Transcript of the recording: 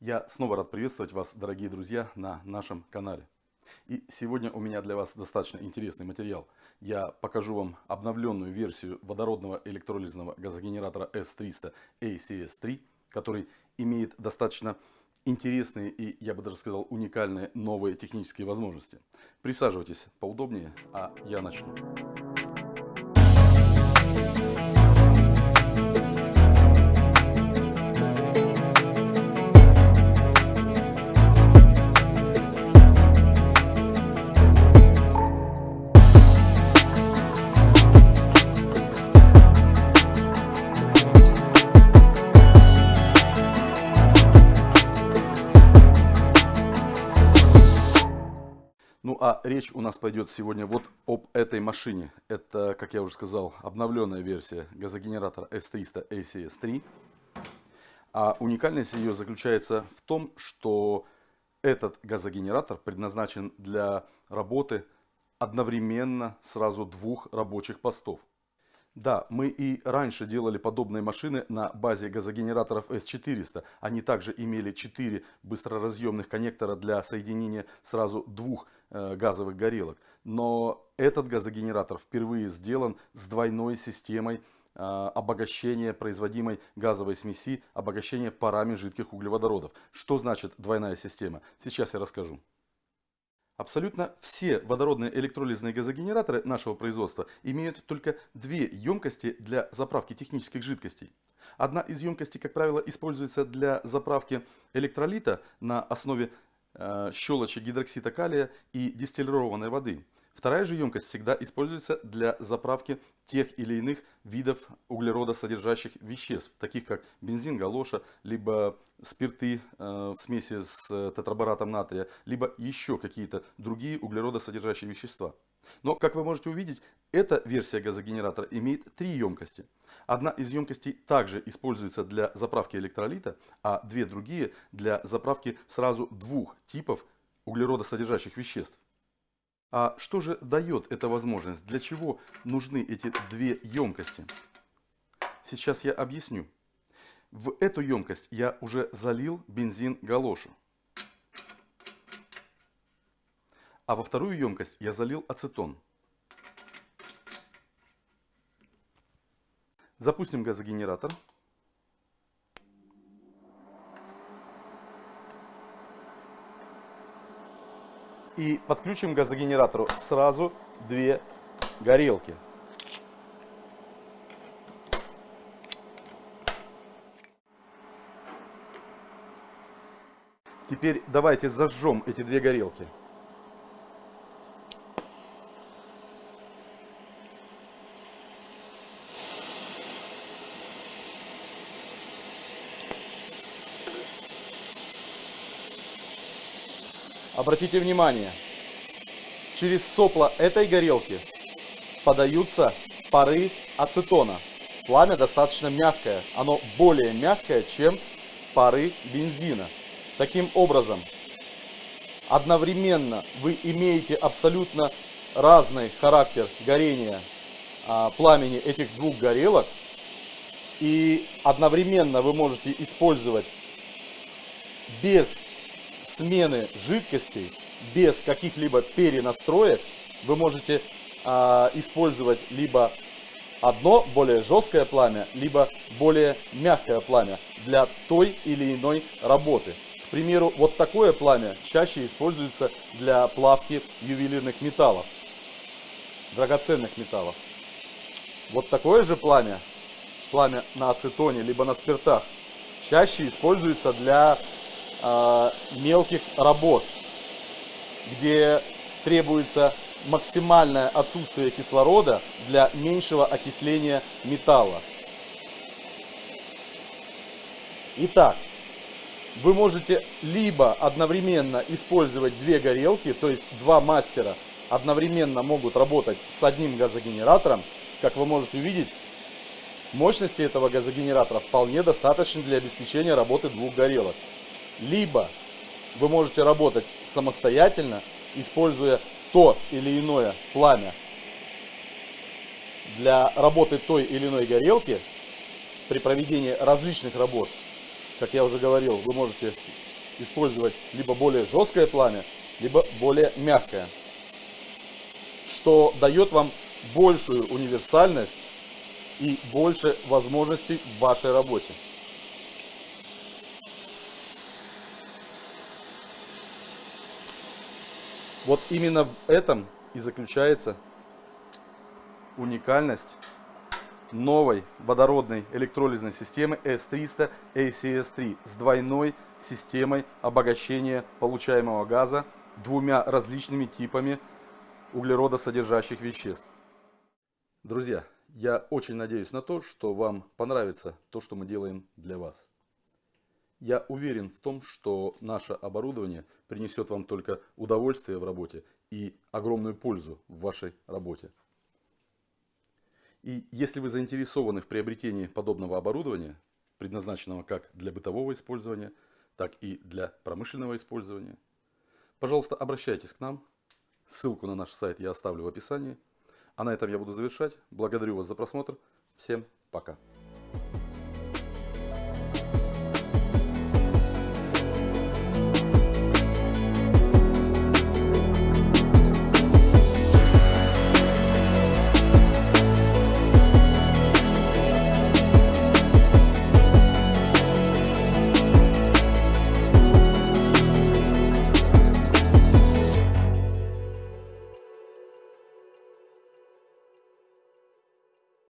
Я снова рад приветствовать вас, дорогие друзья, на нашем канале. И сегодня у меня для вас достаточно интересный материал. Я покажу вам обновленную версию водородного электролизного газогенератора S300 ACS3, который имеет достаточно интересные и, я бы даже сказал, уникальные новые технические возможности. Присаживайтесь поудобнее, а я начну. Ну а речь у нас пойдет сегодня вот об этой машине. Это, как я уже сказал, обновленная версия газогенератора S300 ACS3. А уникальность ее заключается в том, что этот газогенератор предназначен для работы одновременно сразу двух рабочих постов. Да, мы и раньше делали подобные машины на базе газогенераторов S400. Они также имели 4 быстроразъемных коннектора для соединения сразу двух э, газовых горелок. Но этот газогенератор впервые сделан с двойной системой э, обогащения производимой газовой смеси, обогащения парами жидких углеводородов. Что значит двойная система? Сейчас я расскажу. Абсолютно все водородные электролизные газогенераторы нашего производства имеют только две емкости для заправки технических жидкостей. Одна из емкостей, как правило, используется для заправки электролита на основе э, щелочи гидроксида калия и дистиллированной воды. Вторая же емкость всегда используется для заправки тех или иных видов углеродосодержащих веществ, таких как бензин, галоша, либо спирты э, в смеси с э, тетрабаратом натрия, либо еще какие-то другие углеродосодержащие вещества. Но, как вы можете увидеть, эта версия газогенератора имеет три емкости. Одна из емкостей также используется для заправки электролита, а две другие для заправки сразу двух типов углеродосодержащих веществ. А что же дает эта возможность? Для чего нужны эти две емкости? Сейчас я объясню. В эту емкость я уже залил бензин галошу. А во вторую емкость я залил ацетон. Запустим газогенератор. И подключим к газогенератору сразу две горелки. Теперь давайте зажжем эти две горелки. Обратите внимание, через сопла этой горелки подаются пары ацетона. Пламя достаточно мягкое, оно более мягкое, чем пары бензина. Таким образом, одновременно вы имеете абсолютно разный характер горения а, пламени этих двух горелок. И одновременно вы можете использовать без смены жидкостей без каких-либо перенастроек вы можете э, использовать либо одно более жесткое пламя, либо более мягкое пламя для той или иной работы. К примеру, вот такое пламя чаще используется для плавки ювелирных металлов, драгоценных металлов. Вот такое же пламя, пламя на ацетоне, либо на спиртах, чаще используется для э, мелких работ, где требуется максимальное отсутствие кислорода для меньшего окисления металла. Итак, вы можете либо одновременно использовать две горелки, то есть два мастера одновременно могут работать с одним газогенератором. Как вы можете увидеть, мощности этого газогенератора вполне достаточно для обеспечения работы двух горелок. Либо вы можете работать самостоятельно, используя то или иное пламя для работы той или иной горелки при проведении различных работ. Как я уже говорил, вы можете использовать либо более жесткое пламя, либо более мягкое, что дает вам большую универсальность и больше возможностей в вашей работе. Вот именно в этом и заключается уникальность новой водородной электролизной системы S300 ACS3 с двойной системой обогащения получаемого газа двумя различными типами углеродосодержащих веществ. Друзья, я очень надеюсь на то, что вам понравится то, что мы делаем для вас. Я уверен в том, что наше оборудование принесет вам только удовольствие в работе и огромную пользу в вашей работе. И если вы заинтересованы в приобретении подобного оборудования, предназначенного как для бытового использования, так и для промышленного использования, пожалуйста, обращайтесь к нам. Ссылку на наш сайт я оставлю в описании. А на этом я буду завершать. Благодарю вас за просмотр. Всем пока.